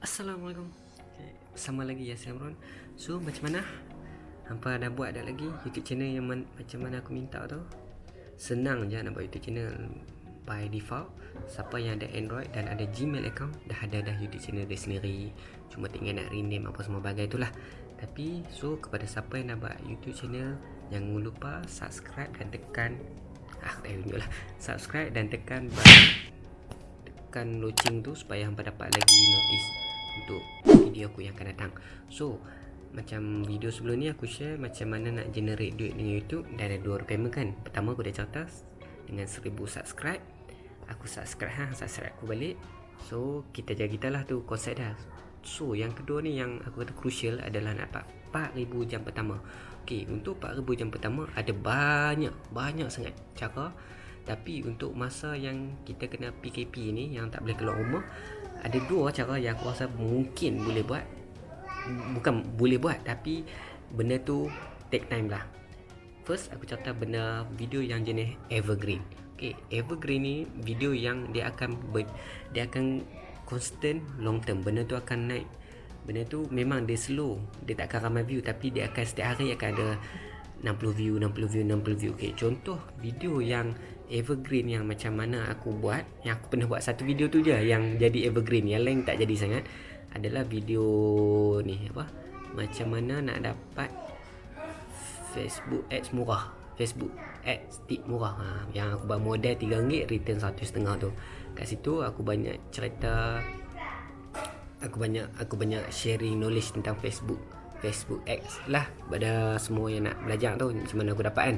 Assalamualaikum. Okay. Sama lagi ya Samron So macam mana? Hampa dah buat dah lagi YouTube channel yang man, macam mana aku minta tu Senang je nak buat YouTube channel By default. Siapa yang ada Android dan ada Gmail account Dah ada dah YouTube channel dia sendiri. Cuma tinggal nak rename apa semua bagai itulah Tapi so kepada siapa yang nak buat YouTube channel Jangan lupa subscribe dan tekan Ah tak tunjuk lah. Subscribe dan tekan Tekan loceng tu supaya hampa dapat lagi notice untuk video aku yang akan datang. So macam video sebelum ni aku share macam mana nak generate duit dengan YouTube dan ada dua requirement kan. Pertama aku dah certas dengan 1000 subscribe. Aku subscribe ha subscribe aku balik. So kita jaga kita lah tu konsep dah. So yang kedua ni yang aku kata crucial adalah nak dapat 4000 jam pertama. Ok untuk 4000 jam pertama ada banyak banyak sangat cara. Tapi untuk masa yang kita kena PKP ni yang tak boleh keluar rumah ada dua cara yang aku rasa mungkin boleh buat. Bukan boleh buat tapi benda tu take time lah. First aku catat benda video yang jenis evergreen. Okay, evergreen ni video yang dia akan ber, dia akan constant long term. Benda tu akan naik. Benda tu memang dia slow. Dia tak akan ramai view tapi dia akan setiap hari akan ada 60 view 60 view 60 view. Okay, contoh video yang evergreen yang macam mana aku buat yang aku pernah buat satu video tu je yang jadi evergreen yang lain tak jadi sangat adalah video ni apa? Macam mana nak dapat Facebook ads murah. Facebook ads tip murah. Ha, yang aku buat modal RM3 return RM1.5 tu. Kat situ aku banyak cerita aku banyak aku banyak sharing knowledge tentang Facebook Facebook ads lah pada semua yang nak belajar tu macam mana aku dapat kan.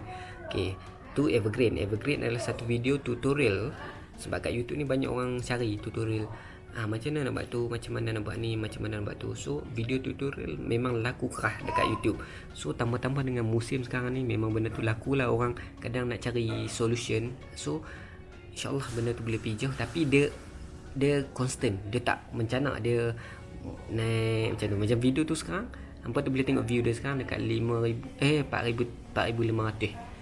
Okay tu evergreen. Evergreen adalah satu video tutorial. Sebab kat YouTube ni banyak orang cari tutorial. Ah macam mana nak buat tu macam mana nak buat ni macam mana nak buat tu. So video tutorial memang laku kerah dekat YouTube. So tambah-tambah dengan musim sekarang ni memang benda tu laku lah orang kadang nak cari solution. So insyaallah benda tu boleh pijau tapi dia dia constant. Dia tak mencanak dia naik macam tu. Macam video tu sekarang hampa tu boleh tengok view dia sekarang dekat 5000 eh 4000 4500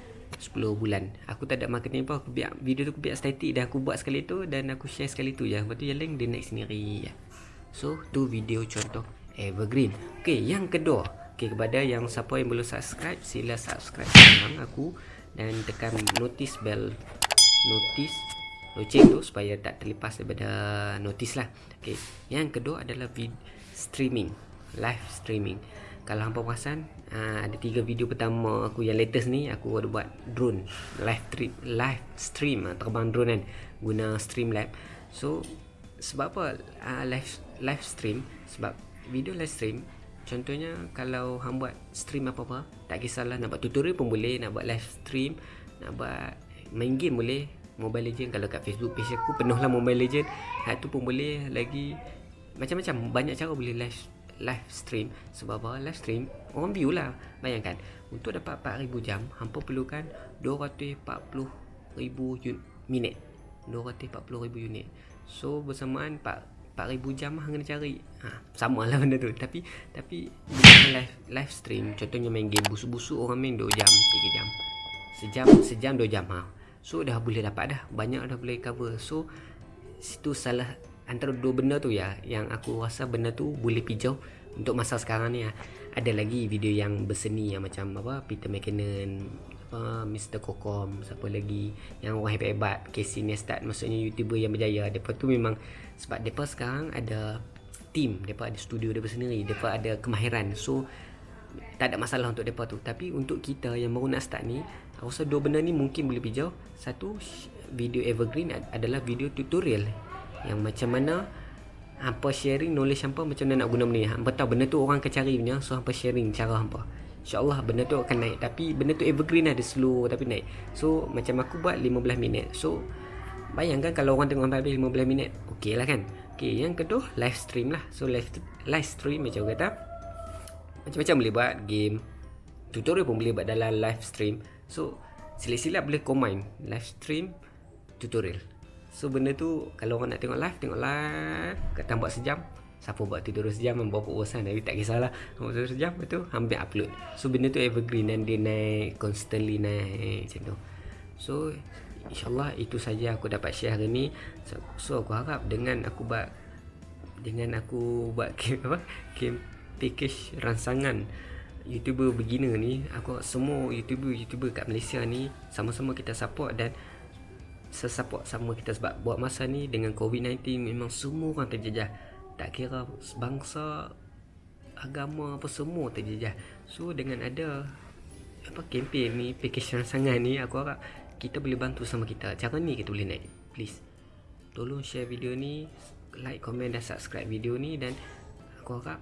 10 bulan. Aku tak ada marketing apa Aku biar video tu aku biar static Dan aku buat sekali tu Dan aku share sekali tu je. Lepas tu yang lain dia naik sendiri So tu video contoh Evergreen. Okay yang kedua. Okay kepada yang siapa yang belum subscribe Sila subscribe sekarang aku Dan tekan notice bell Notice Loceng tu supaya tak terlepas daripada notice lah. Okay Yang kedua adalah vid streaming Live streaming. Kalau hampa perasan uh, ada tiga video pertama aku yang latest ni aku ada buat drone. Live trip live stream uh, terbang drone kan guna Streamlab so sebab apa uh, live live stream? Sebab video live stream contohnya kalau hang buat stream apa-apa tak kisahlah nak buat tutorial pun boleh nak buat live stream nak buat main game boleh. Mobile Legend kalau kat Facebook page aku penuh lah Mobile Legend. Hak tu pun boleh lagi. Macam-macam banyak cara boleh live live stream. Sebab apa? Live stream orang view lah. Bayangkan untuk dapat 4000 jam hampa perlukan 240,000 minit. 240,000 unit. So bersamaan 4000 jam hang kena cari. Ha, sama lah benda tu. Tapi tapi live live stream contohnya main game busuk-busuk orang main 2 jam 3 jam. Sejam sejam 2 jam ha. so dah boleh dapat dah. Banyak dah boleh cover. So situ salah antara dua benda tu ya yang aku rasa benda tu boleh pijau untuk masa sekarang ni ya. ada lagi video yang berseni yang macam apa Peter McKinnon apa Mr Kokom siapa lagi yang orang hebat-hebat Casey Neistat maksudnya YouTuber yang berjaya. Depa tu memang sebab depa sekarang ada team depa ada studio depa sendiri depa ada kemahiran. So tak ada masalah untuk depa tu. Tapi untuk kita yang baru nak start ni aku rasa dua benda ni mungkin boleh pijau. Satu video evergreen adalah video tutorial yang macam mana hampa sharing knowledge hampa macam mana nak guna benda ni. Hampa tahu benda tu orang akan cari punya so hampa sharing cara hampa. Insyaallah benda tu akan naik. Tapi benda tu evergreen ada slow tapi naik. So macam aku buat 15 minit. So bayangkan kalau orang tengok sampai 15 minit okey lah kan? Okey yang kedua live stream lah. So live live stream macam kata macam-macam boleh buat game. Tutorial pun boleh buat dalam live stream. So sila-sila boleh combine live stream tutorial So benda tu kalau orang nak tengok live Tengok live. Kata buat sejam Siapa buat tidur sejam Membawa urusan Tapi tak kisahlah. Buat tidur sejam Lepas tu ambil upload. So benda tu evergreen Dan dia naik Constantly naik Macam tu. So InsyaAllah itu saja aku dapat share hari ni. So, so aku harap dengan aku buat dengan aku buat game apa? Game package rangsangan. YouTuber beginner ni aku semua YouTuber-YouTuber kat Malaysia ni sama-sama kita support dan sesupport sama kita sebab buat masa ni dengan COVID-19 memang semua orang terjejah. Tak kira bangsa agama apa semua terjejah. So dengan ada apa kempen ni package rangsangan ni aku harap kita boleh bantu sama kita. Cara ni kita boleh naik please. Tolong share video ni like komen dan subscribe video ni dan aku harap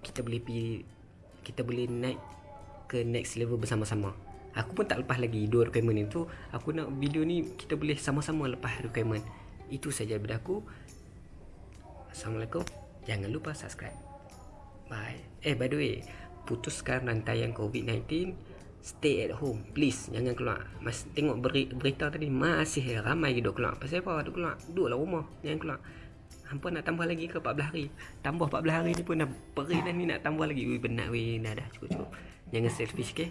kita boleh pergi kita boleh naik ke next level bersama-sama aku pun tak lepas lagi dua requirement itu aku nak video ni kita boleh sama-sama lepas requirement. Itu saja daripada aku. Assalamualaikum. Jangan lupa subscribe. Bye. Eh by the way putuskan rantaian COVID-19 stay at home please. Jangan keluar. Mas tengok beri, berita tadi masih ramai duk keluar. Pasal apa duk keluar? Duduklah rumah jangan keluar. Hampa nak tambah lagi ke 14 hari? Tambah 14 hari ni pun dah perih dah ni nak tambah lagi. Ui penat weh. Dah dah cukup cukup jangan selfish okey